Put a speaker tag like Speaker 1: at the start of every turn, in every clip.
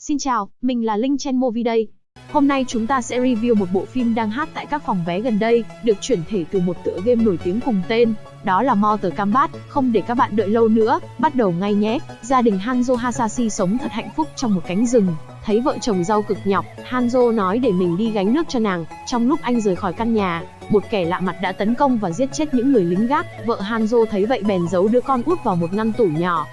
Speaker 1: Xin chào, mình là Linh Chen Movie đây. Hôm nay chúng ta sẽ review một bộ phim đang hát tại các phòng vé gần đây, được chuyển thể từ một tựa game nổi tiếng cùng tên, đó là Mortal Kombat. Không để các bạn đợi lâu nữa, bắt đầu ngay nhé. Gia đình Hanzo Hasashi sống thật hạnh phúc trong một cánh rừng. Thấy vợ chồng rau cực nhọc, Hanzo nói để mình đi gánh nước cho nàng. Trong lúc anh rời khỏi căn nhà, một kẻ lạ mặt đã tấn công và giết chết những người lính gác. Vợ Hanzo thấy vậy bèn giấu đứa con út vào một ngăn tủ nhỏ.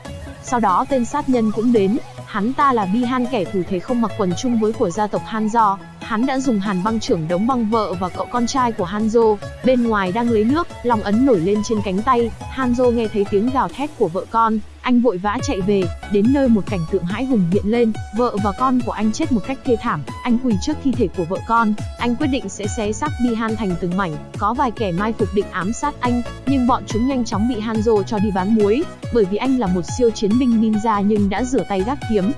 Speaker 1: Sau đó tên sát nhân cũng đến, Hắn ta là bi han kẻ thù thế không mặc quần chung với của gia tộc Hanzo. Hắn đã dùng hàn băng trưởng đống băng vợ và cậu con trai của Hanzo. Bên ngoài đang lấy nước, lòng ấn nổi lên trên cánh tay. Hanzo nghe thấy tiếng gào thét của vợ con. Anh vội vã chạy về, đến nơi một cảnh tượng hãi hùng hiện lên. Vợ và con của anh chết một cách thê thảm. Anh quỳ trước thi thể của vợ con. Anh quyết định sẽ xé xác Bihan thành từng mảnh. Có vài kẻ mai phục định ám sát anh, nhưng bọn chúng nhanh chóng bị Hanzo cho đi bán muối. Bởi vì anh là một siêu chiến binh ninja nhưng đã rửa tay gác kiếm,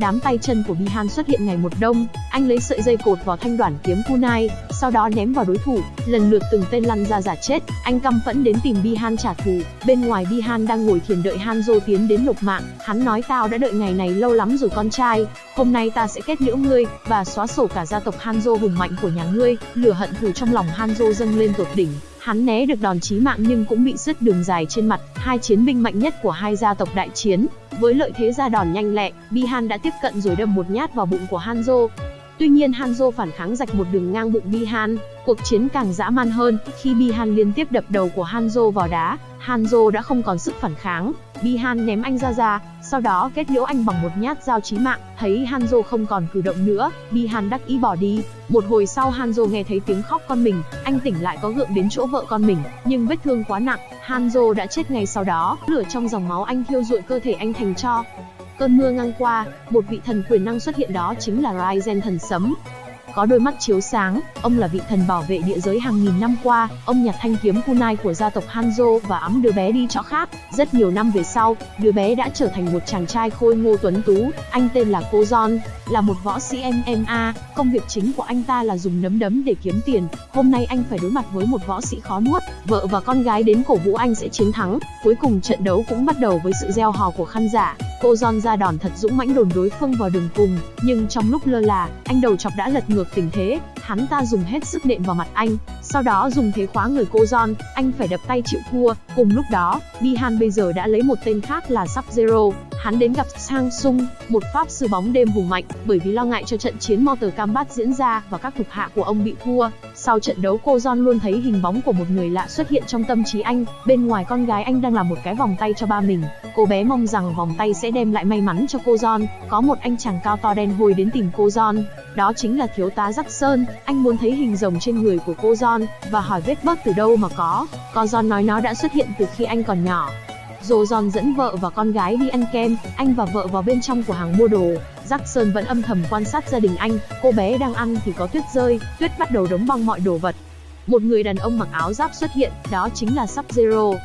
Speaker 1: đám tay chân của Bihan xuất hiện ngày một đông, anh lấy sợi dây cột vào thanh đoản kiếm kunai, sau đó ném vào đối thủ, lần lượt từng tên lăn ra giả chết, anh căm phẫn đến tìm Bihan trả thù, bên ngoài Bihan đang ngồi thiền đợi Hanzo tiến đến nộp mạng, hắn nói tao đã đợi ngày này lâu lắm rồi con trai, hôm nay ta sẽ kết liễu ngươi, và xóa sổ cả gia tộc Hanzo hùng mạnh của nhà ngươi, lửa hận thù trong lòng Hanzo dâng lên tột đỉnh, Hắn né được đòn chí mạng nhưng cũng bị sứt đường dài trên mặt, hai chiến binh mạnh nhất của hai gia tộc đại chiến. Với lợi thế ra đòn nhanh lẹ, Bihan đã tiếp cận rồi đâm một nhát vào bụng của Hanzo. Tuy nhiên Hanzo phản kháng rạch một đường ngang bụng Bihan, cuộc chiến càng dã man hơn, khi Bihan liên tiếp đập đầu của Hanzo vào đá, Hanzo đã không còn sức phản kháng, Bihan ném anh ra ra, sau đó kết liễu anh bằng một nhát dao chí mạng, thấy Hanzo không còn cử động nữa, Bihan đắc ý bỏ đi. Một hồi sau Hanzo nghe thấy tiếng khóc con mình, anh tỉnh lại có gượng đến chỗ vợ con mình, nhưng vết thương quá nặng, Hanzo đã chết ngay sau đó, lửa trong dòng máu anh thiêu rụi cơ thể anh thành tro. Cơn mưa ngang qua, một vị thần quyền năng xuất hiện đó chính là Raizen thần sấm. Có đôi mắt chiếu sáng, ông là vị thần bảo vệ địa giới hàng nghìn năm qua, ông nhặt thanh kiếm kunai của gia tộc Hanzo và ấm đứa bé đi chỗ khác. Rất nhiều năm về sau, đứa bé đã trở thành một chàng trai khôi ngô tuấn tú, anh tên là Cô John, là một võ sĩ MMA, công việc chính của anh ta là dùng nấm đấm để kiếm tiền. Hôm nay anh phải đối mặt với một võ sĩ khó nuốt, vợ và con gái đến cổ vũ anh sẽ chiến thắng. Cuối cùng trận đấu cũng bắt đầu với sự gieo hò của khán giả. Cô John ra đòn thật dũng mãnh đồn đối phương vào đường cùng, nhưng trong lúc lơ là, anh đầu chọc đã lật ngược tình thế, hắn ta dùng hết sức nện vào mặt anh, sau đó dùng thế khóa người cô John, anh phải đập tay chịu thua. Cùng lúc đó, Bihan bây giờ đã lấy một tên khác là Sub-Zero, hắn đến gặp Sang Sung, một pháp sư bóng đêm hùng mạnh, bởi vì lo ngại cho trận chiến Mortal Kombat diễn ra và các thuộc hạ của ông bị thua. Sau trận đấu cô John luôn thấy hình bóng của một người lạ xuất hiện trong tâm trí anh, bên ngoài con gái anh đang làm một cái vòng tay cho ba mình. Cô bé mong rằng vòng tay sẽ đem lại may mắn cho cô John. Có một anh chàng cao to đen hôi đến tìm cô John, đó chính là thiếu tá Jackson Sơn. Anh muốn thấy hình rồng trên người của cô John và hỏi vết bớt từ đâu mà có. Cô John nói nó đã xuất hiện từ khi anh còn nhỏ. Dồ giòn dẫn vợ và con gái đi ăn kem, anh và vợ vào bên trong của hàng mua đồ. Jackson vẫn âm thầm quan sát gia đình anh, cô bé đang ăn thì có tuyết rơi, tuyết bắt đầu đóng băng mọi đồ vật. Một người đàn ông mặc áo giáp xuất hiện, đó chính là Sub-Zero.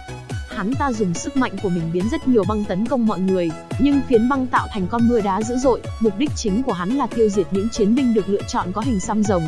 Speaker 1: Hắn ta dùng sức mạnh của mình biến rất nhiều băng tấn công mọi người, nhưng phiến băng tạo thành con mưa đá dữ dội, mục đích chính của hắn là tiêu diệt những chiến binh được lựa chọn có hình xăm rồng.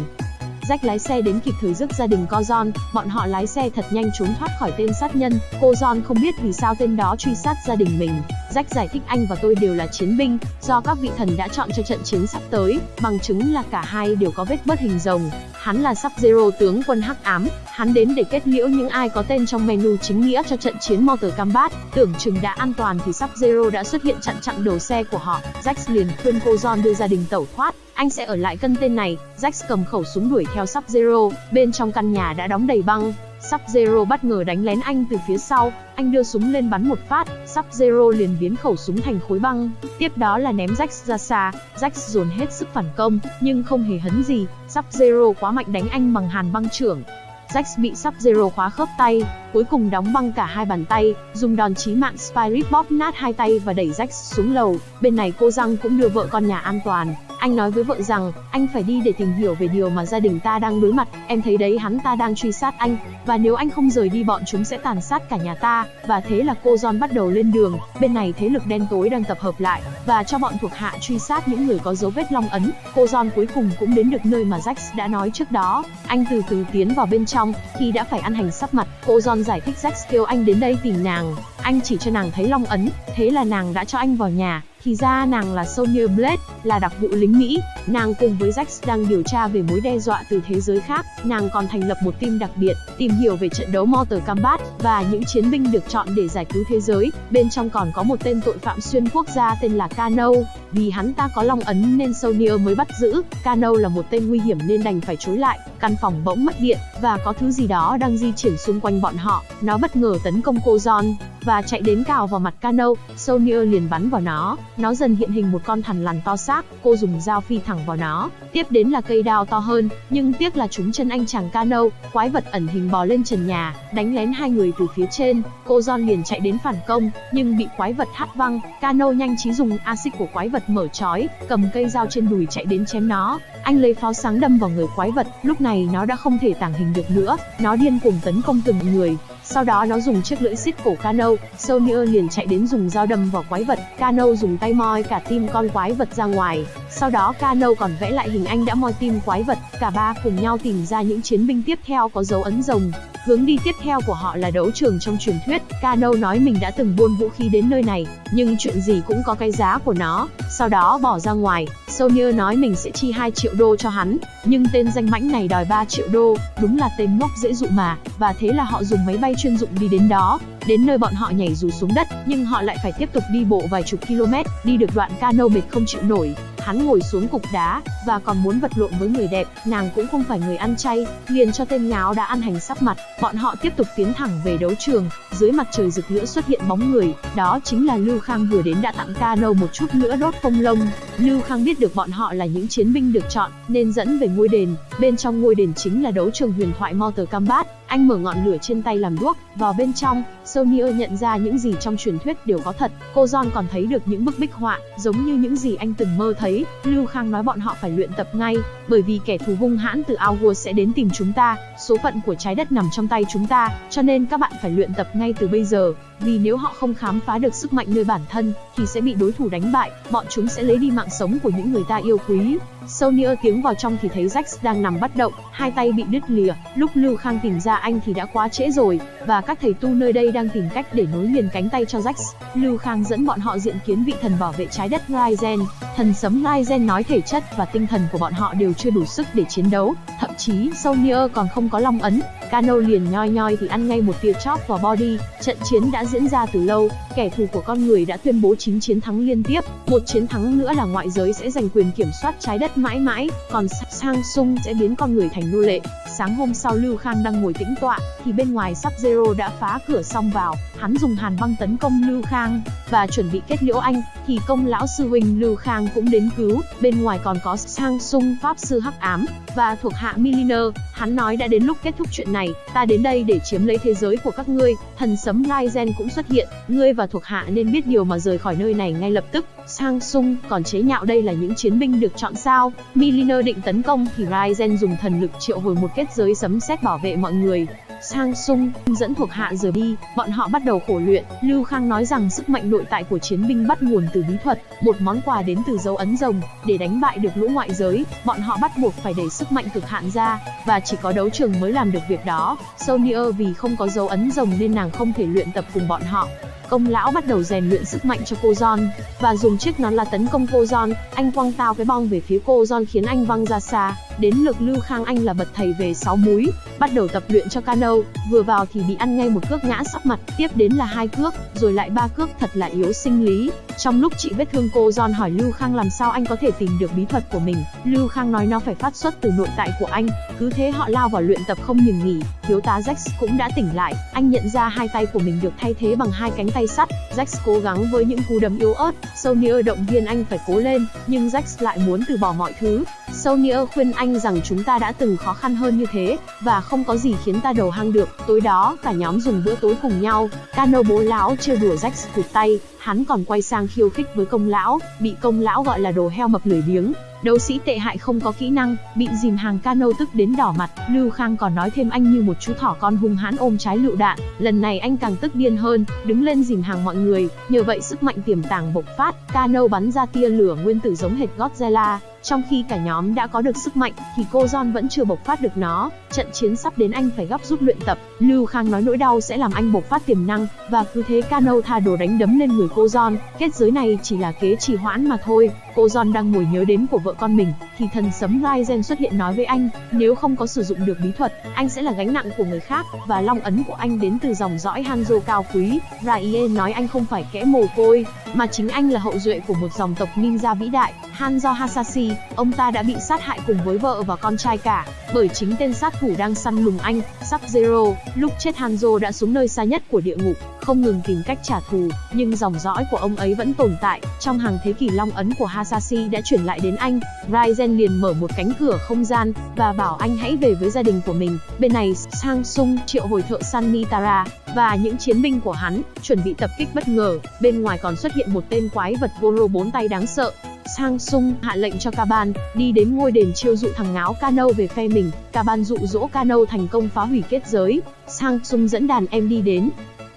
Speaker 1: Jack lái xe đến kịp thời giúp gia đình Co John, bọn họ lái xe thật nhanh trốn thoát khỏi tên sát nhân. Cô John không biết vì sao tên đó truy sát gia đình mình. Jack giải thích anh và tôi đều là chiến binh, do các vị thần đã chọn cho trận chiến sắp tới, bằng chứng là cả hai đều có vết bớt hình rồng. Hắn là sắp zero tướng quân hắc ám, hắn đến để kết liễu những ai có tên trong menu chính nghĩa cho trận chiến Motor Combat, Tưởng chừng đã an toàn thì sắp zero đã xuất hiện chặn chặn đầu xe của họ. Jax liền khuyên cô John đưa gia đình tẩu thoát, anh sẽ ở lại cân tên này. Jax cầm khẩu súng đuổi theo sắp zero bên trong căn nhà đã đóng đầy băng, Sub-Zero bất ngờ đánh lén anh từ phía sau, anh đưa súng lên bắn một phát, Sub-Zero liền biến khẩu súng thành khối băng, tiếp đó là ném Jax ra xa, Jax dồn hết sức phản công, nhưng không hề hấn gì, Sub-Zero quá mạnh đánh anh bằng hàn băng trưởng. Jax bị sắp zero khóa khớp tay, cuối cùng đóng băng cả hai bàn tay, dùng đòn chí mạng Spirit bóp nát hai tay và đẩy Jax xuống lầu. Bên này cô Răng cũng đưa vợ con nhà an toàn, anh nói với vợ rằng, anh phải đi để tìm hiểu về điều mà gia đình ta đang đối mặt, em thấy đấy hắn ta đang truy sát anh, và nếu anh không rời đi bọn chúng sẽ tàn sát cả nhà ta, và thế là cô John bắt đầu lên đường, bên này thế lực đen tối đang tập hợp lại, và cho bọn thuộc hạ truy sát những người có dấu vết long ấn, cô John cuối cùng cũng đến được nơi mà Jax đã nói trước đó, anh từ từ tiến vào bên trong, khi đã phải ăn hành sắp mặt, cô John giải thích Jack kêu anh đến đây tìm nàng, anh chỉ cho nàng thấy long ấn, thế là nàng đã cho anh vào nhà, thì ra nàng là Sonya Blade, là đặc vụ lính Mỹ. Nàng cùng với Jax đang điều tra về mối đe dọa từ thế giới khác. Nàng còn thành lập một team đặc biệt, tìm hiểu về trận đấu Mortal Kombat và những chiến binh được chọn để giải cứu thế giới. Bên trong còn có một tên tội phạm xuyên quốc gia tên là Kano. Vì hắn ta có long ấn nên Sonya mới bắt giữ. Kano là một tên nguy hiểm nên đành phải chối lại. Căn phòng bỗng mất điện và có thứ gì đó đang di chuyển xung quanh bọn họ. Nó bất ngờ tấn công cô John và chạy đến cào vào mặt Cano, Sonia liền bắn vào nó. Nó dần hiện hình một con thằn lằn to xác. Cô dùng dao phi thẳng vào nó. Tiếp đến là cây đao to hơn, nhưng tiếc là chúng chân anh chàng Cano. Quái vật ẩn hình bò lên trần nhà, đánh lén hai người từ phía trên. Cô John liền chạy đến phản công, nhưng bị quái vật hất văng. Cano nhanh trí dùng axit của quái vật mở trói, cầm cây dao trên đùi chạy đến chém nó. Anh lấy pháo sáng đâm vào người quái vật, lúc này nó đã không thể tàng hình được nữa, nó điên cuồng tấn công từng người. Sau đó nó dùng chiếc lưỡi xít cổ Kano, Sonya liền chạy đến dùng dao đâm vào quái vật, Kano dùng tay moi cả tim con quái vật ra ngoài. Sau đó Kano còn vẽ lại hình anh đã moi tim quái vật, cả ba cùng nhau tìm ra những chiến binh tiếp theo có dấu ấn rồng. Hướng đi tiếp theo của họ là đấu trường trong truyền thuyết, Kano nói mình đã từng buôn vũ khí đến nơi này, nhưng chuyện gì cũng có cái giá của nó, sau đó bỏ ra ngoài, Sonya nói mình sẽ chi 2 triệu đô cho hắn, nhưng tên danh mãnh này đòi 3 triệu đô, đúng là tên ngốc dễ dụ mà, và thế là họ dùng máy bay chuyên dụng đi đến đó, đến nơi bọn họ nhảy dù xuống đất, nhưng họ lại phải tiếp tục đi bộ vài chục km, đi được đoạn cano mệt không chịu nổi. Hắn ngồi xuống cục đá, và còn muốn vật lộn với người đẹp, nàng cũng không phải người ăn chay, liền cho tên ngáo đã ăn hành sắp mặt. Bọn họ tiếp tục tiến thẳng về đấu trường, dưới mặt trời rực lửa xuất hiện bóng người, đó chính là Lưu Khang vừa đến đã tặng cano một chút nữa đốt phong lông. Lưu Khang biết được bọn họ là những chiến binh được chọn, nên dẫn về ngôi đền, bên trong ngôi đền chính là đấu trường huyền thoại Motor Combat. Anh mở ngọn lửa trên tay làm đuốc, vào bên trong, Sonia nhận ra những gì trong truyền thuyết đều có thật. Cô John còn thấy được những bức bích họa, giống như những gì anh từng mơ thấy. Lưu Khang nói bọn họ phải luyện tập ngay, bởi vì kẻ thù hung hãn từ Outworld sẽ đến tìm chúng ta. Số phận của trái đất nằm trong tay chúng ta, cho nên các bạn phải luyện tập ngay từ bây giờ. Vì nếu họ không khám phá được sức mạnh nơi bản thân, thì sẽ bị đối thủ đánh bại, bọn chúng sẽ lấy đi mạng sống của những người ta yêu quý. Sonya tiếng vào trong thì thấy Jax đang nằm bất động, hai tay bị đứt lìa. Lúc Lưu Khang tìm ra anh thì đã quá trễ rồi, và các thầy tu nơi đây đang tìm cách để nối liền cánh tay cho Jax. Lưu Khang dẫn bọn họ diện kiến vị thần bảo vệ trái đất Ryzen, Thần sấm Ryzen nói thể chất và tinh thần của bọn họ đều chưa đủ sức để chiến đấu, thậm chí Sonya còn không có long ấn. Kano liền nhoi nhoi thì ăn ngay một tia chóp vào body. Trận chiến đã diễn ra từ lâu, kẻ thù của con người đã tuyên bố 9 chiến thắng liên tiếp. Một chiến thắng nữa là ngoại giới sẽ giành quyền kiểm soát trái đất mãi mãi, còn Samsung sẽ biến con người thành nô lệ. Sáng hôm sau Lưu Khang đang ngồi tĩnh tọa, thì bên ngoài Sắp Zero đã phá cửa xong vào, hắn dùng hàn băng tấn công Lưu Khang, và chuẩn bị kết liễu anh, thì công lão sư huynh Lưu Khang cũng đến cứu, bên ngoài còn có Sang Sung Pháp sư Hắc Ám, và thuộc hạ Milliner, hắn nói đã đến lúc kết thúc chuyện này, ta đến đây để chiếm lấy thế giới của các ngươi, thần sấm Raizen cũng xuất hiện, ngươi và thuộc hạ nên biết điều mà rời khỏi nơi này ngay lập tức. Sang Sung còn chế nhạo đây là những chiến binh được chọn sao? Milliner định tấn công thì Raizen dùng thần lực triệu hồi một kết giới sấm sét bảo vệ mọi người. Sang Sung dẫn thuộc hạ rời đi, bọn họ bắt đầu khổ luyện. Lưu Khang nói rằng sức mạnh nội tại của chiến binh bắt nguồn từ bí thuật, một món quà đến từ dấu ấn rồng. Để đánh bại được lũ ngoại giới, bọn họ bắt buộc phải đẩy sức mạnh cực hạn ra, và chỉ có đấu trường mới làm được việc đó. Sonia vì không có dấu ấn rồng nên nàng không thể luyện tập cùng bọn họ. Công lão bắt đầu rèn luyện sức mạnh cho cô John, và dùng chiếc nón là tấn công cô John, anh quăng tao cái bong về phía cô John khiến anh văng ra xa. Đến lượt Lưu Khang Anh là bật thầy về 6 múi, bắt đầu tập luyện cho Cano, vừa vào thì bị ăn ngay một cước ngã sắp mặt, tiếp đến là hai cước, rồi lại ba cước thật là yếu sinh lý. Trong lúc chị vết thương cô John hỏi Lưu Khang làm sao anh có thể tìm được bí thuật của mình, Lưu Khang nói nó phải phát xuất từ nội tại của anh, cứ thế họ lao vào luyện tập không ngừng nghỉ. Thiếu tá Jax cũng đã tỉnh lại, anh nhận ra hai tay của mình được thay thế bằng hai cánh tay sắt. Jax cố gắng với những cú đấm yếu ớt, Sonia động viên anh phải cố lên, nhưng Jax lại muốn từ bỏ mọi thứ. Sonia khuyên anh anh rằng chúng ta đã từng khó khăn hơn như thế, và không có gì khiến ta đầu hang được. Tối đó, cả nhóm dùng bữa tối cùng nhau. Cano bố lão trêu đùa rách cụt tay, hắn còn quay sang khiêu khích với công lão, bị công lão gọi là đồ heo mập lười biếng. Đấu sĩ tệ hại không có kỹ năng, bị dìm hàng cano tức đến đỏ mặt, Lưu Khang còn nói thêm anh như một chú thỏ con hung hãn ôm trái lựu đạn, lần này anh càng tức điên hơn, đứng lên dìm hàng mọi người, nhờ vậy sức mạnh tiềm tàng bộc phát, cano bắn ra tia lửa nguyên tử giống hệt Godzilla, trong khi cả nhóm đã có được sức mạnh, thì cô John vẫn chưa bộc phát được nó. Trận chiến sắp đến anh phải gấp rút luyện tập. Lưu Khang nói nỗi đau sẽ làm anh bộc phát tiềm năng, và cứ thế Cano tha đồ đánh đấm lên người cô John, kết giới này chỉ là kế trì hoãn mà thôi. Cô John đang ngồi nhớ đến của vợ con mình, thì thần sấm Raizen xuất hiện nói với anh, nếu không có sử dụng được bí thuật, anh sẽ là gánh nặng của người khác, và long ấn của anh đến từ dòng dõi Hanzo cao quý. Raie nói anh không phải kẽ mồ côi, mà chính anh là hậu duệ của một dòng tộc ninja vĩ đại, Hanzo Hasashi. Ông ta đã bị sát hại cùng với vợ và con trai cả, bởi chính tên sát thủ đang săn lùng anh, Sub-Zero. Lúc chết Hanzo đã xuống nơi xa nhất của địa ngục, không ngừng tìm cách trả thù, nhưng dòng dõi của ông ấy vẫn tồn tại. Trong hàng thế kỷ long ấn của Hasashi đã chuyển lại đến anh, Ryzen liền mở một cánh cửa không gian, và bảo anh hãy về với gia đình của mình. Bên này, Sang Sung triệu hồi thợ săn Nitara, và những chiến binh của hắn, chuẩn bị tập kích bất ngờ. Bên ngoài còn xuất hiện một tên quái vật Goro bốn tay đáng sợ, Sang Sung hạ lệnh cho Kaban đi đến ngôi đền chiêu dụ thằng ngáo Kano về phe mình. Kaban dụ dỗ Kano thành công phá hủy kết giới. Sang Sung dẫn đàn em đi đến,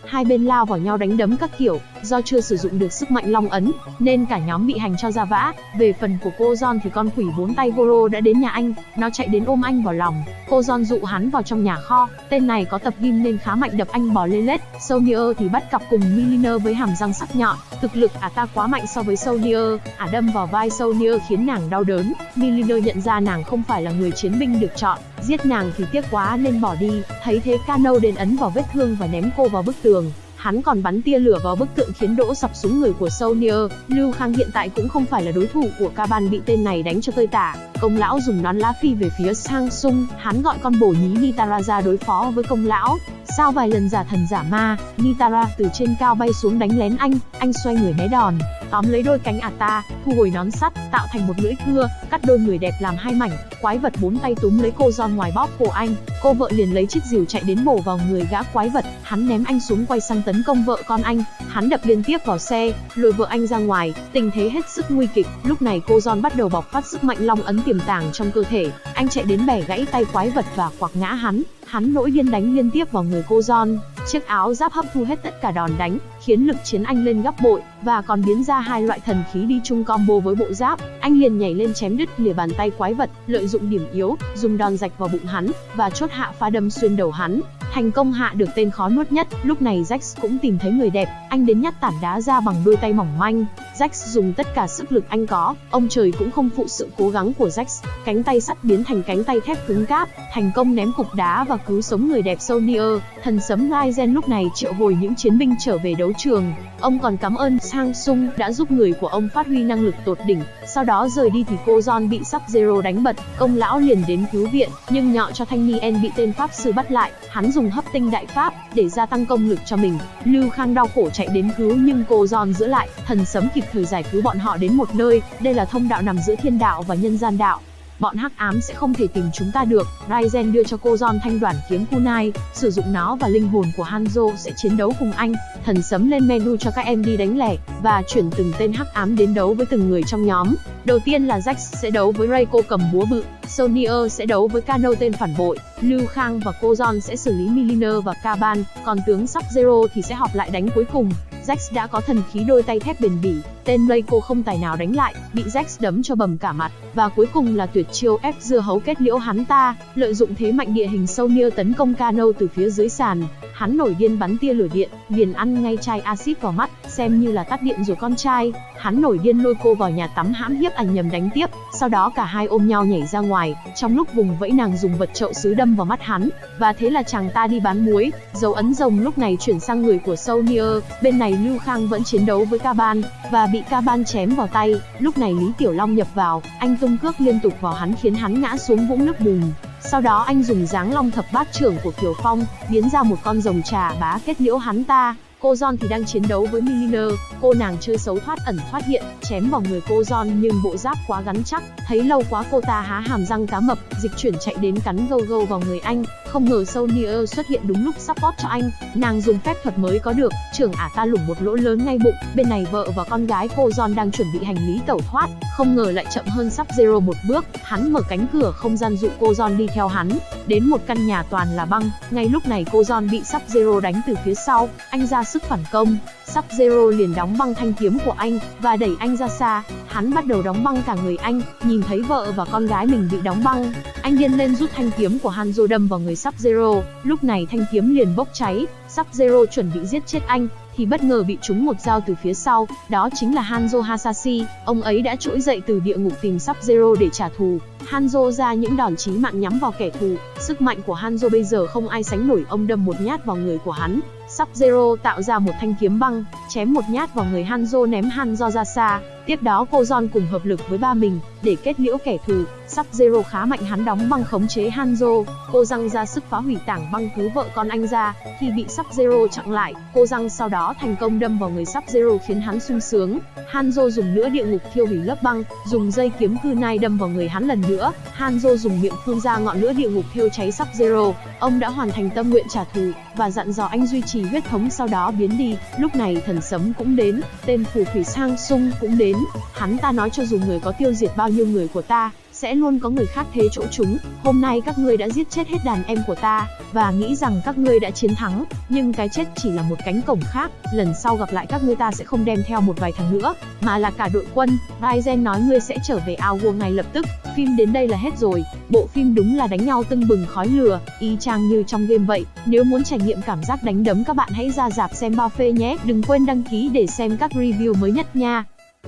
Speaker 1: hai bên lao vào nhau đánh đấm các kiểu, do chưa sử dụng được sức mạnh long ấn, nên cả nhóm bị hành cho ra vã. Về phần của cô John thì con quỷ bốn tay Goro đã đến nhà anh, nó chạy đến ôm anh vào lòng. Cô John dụ hắn vào trong nhà kho, tên này có tập gym nên khá mạnh đập anh bò lê lết. Sonier thì bắt cặp cùng Milliner với hàm răng sắc nhọn, thực lực ả ta quá mạnh so với Sonier, ả à đâm vào vai Sonier khiến nàng đau đớn. Milliner nhận ra nàng không phải là người chiến binh được chọn, giết nàng thì tiếc quá nên bỏ đi. Thấy thế Kano đền ấn vào vết thương và ném cô vào bức tường. Hắn còn bắn tia lửa vào bức tượng khiến đỗ sập xuống người của Sonier. Lưu Khang hiện tại cũng không phải là đối thủ của Kaban bị tên này đánh cho tơi tả. Công lão dùng nón lá phi về phía Sang Sung, hắn gọi con bổ nhí Nitara ra đối phó với công lão. Sau vài lần giả thần giả ma, Nitara từ trên cao bay xuống đánh lén anh, anh xoay người né đòn, tóm lấy đôi cánh Ata, thu hồi nón sắt, tạo thành một lưỡi cưa, cắt đôi người đẹp làm hai mảnh. Quái vật bốn tay túm lấy cô John ngoài bóp cổ anh, cô vợ liền lấy chiếc rìu chạy đến bổ vào người gã quái vật, hắn ném anh xuống quay sang tấn công vợ con anh, hắn đập liên tiếp vào xe, lùi vợ anh ra ngoài, tình thế hết sức nguy kịch. Lúc này cô John bắt đầu bộc phát sức mạnh long ấn tiềm tàng trong cơ thể, anh chạy đến bẻ gãy tay quái vật và quạc ngã hắn, hắn nổi điên đánh liên tiếp vào người cô John. Chiếc áo giáp hấp thu hết tất cả đòn đánh, khiến lực chiến anh lên gấp bội, và còn biến ra hai loại thần khí đi chung combo với bộ giáp. Anh liền nhảy lên chém đứt lìa bàn tay quái vật, lợi dụng điểm yếu, dùng đòn rạch vào bụng hắn, và chốt hạ phá đâm xuyên đầu hắn. Thành công hạ được tên khó nuốt nhất, lúc này Jax cũng tìm thấy người đẹp, anh đến nhát tản đá ra bằng đôi tay mỏng manh. Jax dùng tất cả sức lực anh có, ông trời cũng không phụ sự cố gắng của Jax. Cánh tay sắt biến thành cánh tay thép cứng cáp, thành công ném cục đá và cứu sống người đẹp Sonier. Thần sấm Ryzen lúc này triệu hồi những chiến binh trở về đấu trường. Ông còn cảm ơn Sang Sung đã giúp người của ông phát huy năng lực tột đỉnh. Sau đó rời đi thì cô John bị sắp Zero đánh bật, công lão liền đến cứu viện, nhưng nhọ cho Thanh niên bị tên pháp sư bắt lại. Hắn dùng hấp tinh đại pháp để gia tăng công lực cho mình. Lưu Khang đau khổ chạy đến cứu nhưng cô giòn giữ lại, thần sấm kịp thời giải cứu bọn họ đến một nơi. Đây là thông đạo nằm giữa thiên đạo và nhân gian đạo bọn hắc ám sẽ không thể tìm chúng ta được. Raizen đưa cho cô John thanh đoàn kiếm kunai, sử dụng nó và linh hồn của Hanzo sẽ chiến đấu cùng anh. Thần sấm lên menu cho các em đi đánh lẻ, và chuyển từng tên hắc ám đến đấu với từng người trong nhóm. Đầu tiên là Jax sẽ đấu với Reiko cầm búa bự, Sonier sẽ đấu với Kano tên phản bội, Lưu Khang và cô John sẽ xử lý Miliner và Kaban, còn tướng Sub-Zero thì sẽ họp lại đánh cuối cùng. Jax đã có thần khí đôi tay thép bền bỉ, tên Reiko không tài nào đánh lại, bị Jax đấm cho bầm cả mặt, và cuối cùng là tuyệt chiêu ép dưa hấu kết liễu hắn ta, lợi dụng thế mạnh địa hình Sonier tấn công Kano từ phía dưới sàn. Hắn nổi điên bắn tia lửa điện, liền ăn ngay chai axit vào mắt, xem như là tắt điện rồi con trai. Hắn nổi điên lôi cô vào nhà tắm hãm hiếp ảnh nhầm đánh tiếp, sau đó cả hai ôm nhau nhảy ra ngoài, trong lúc vùng vẫy nàng dùng vật chậu sứ đâm vào mắt hắn, và thế là chàng ta đi bán muối. Dấu ấn rồng lúc này chuyển sang người của Sonier, bên này Lưu Khang vẫn chiến đấu với Kaban, và bị ca ban chém vào tay. Lúc này Lý Tiểu Long nhập vào, anh tung cước liên tục vào hắn khiến hắn ngã xuống vũng nước bùn. Sau đó anh dùng dáng long thập bát trưởng của Kiều Phong, biến ra một con rồng trà bá kết liễu hắn ta. Cô John thì đang chiến đấu với Milliner, cô nàng chơi xấu thoát ẩn thoát hiện, chém vào người cô John nhưng bộ giáp quá gắn chắc, thấy lâu quá cô ta há hàm răng cá mập, dịch chuyển chạy đến cắn gâu gâu vào người anh, không ngờ Sonier xuất hiện đúng lúc support cho anh, nàng dùng phép thuật mới có được, trưởng ả ta lủng một lỗ lớn ngay bụng, bên này vợ và con gái cô John đang chuẩn bị hành lý tẩu thoát, không ngờ lại chậm hơn sắp Zero một bước, hắn mở cánh cửa không gian dụ cô John đi theo hắn, đến một căn nhà toàn là băng, ngay lúc này cô John bị sắp Zero đánh từ phía sau, anh ra sức phản công, sắp Zero liền đóng băng thanh kiếm của anh và đẩy anh ra xa, hắn bắt đầu đóng băng cả người anh, nhìn thấy vợ và con gái mình bị đóng băng, anh điên lên rút thanh kiếm của Hanzo đâm vào người sắp Zero, lúc này thanh kiếm liền bốc cháy, sắp Zero chuẩn bị giết chết anh, thì bất ngờ bị trúng một dao từ phía sau, đó chính là Hanzo Hasashi, ông ấy đã trỗi dậy từ địa ngục tìm Sub-Zero để trả thù. Hanzo ra những đòn chí mạng nhắm vào kẻ thù, sức mạnh của Hanzo bây giờ không ai sánh nổi ông đâm một nhát vào người của hắn. Sub-Zero tạo ra một thanh kiếm băng, chém một nhát vào người Hanzo ném Hanzo ra xa. Tiếp đó cô John cùng hợp lực với ba mình, để kết liễu kẻ thù. sắp zero khá mạnh hắn đóng băng khống chế Hanzo. Cô răng ra sức phá hủy tảng băng cứu vợ con anh ra. Khi bị sắp zero chặn lại, cô răng sau đó thành công đâm vào người sắp zero khiến hắn sung sướng. Hanzo dùng nữa địa ngục thiêu hủy lớp băng, dùng dây kiếm kunai đâm vào người hắn lần nữa. Hanzo dùng miệng phun ra ngọn lửa địa ngục thiêu cháy sắp zero Ông đã hoàn thành tâm nguyện trả thù và dặn dò anh duy trì huyết thống sau đó biến đi. Lúc này thần sấm cũng đến, tên phù thủy sang sung cũng đến. Hắn ta nói cho dù người có tiêu diệt bao nhiêu người của ta, sẽ luôn có người khác thế chỗ chúng. Hôm nay các ngươi đã giết chết hết đàn em của ta, và nghĩ rằng các ngươi đã chiến thắng, nhưng cái chết chỉ là một cánh cổng khác. Lần sau gặp lại các ngươi ta sẽ không đem theo một vài thằng nữa, mà là cả đội quân. Raizen nói ngươi sẽ trở về ao vua ngay lập tức. Phim đến đây là hết rồi. Bộ phim đúng là đánh nhau tưng bừng khói lửa, y chang như trong game vậy. Nếu muốn trải nghiệm cảm giác đánh đấm các bạn hãy ra dạp xem bao phê nhé. Đừng quên đăng ký để xem các review mới nhất nha.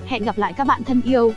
Speaker 1: Hẹn gặp lại các bạn thân yêu.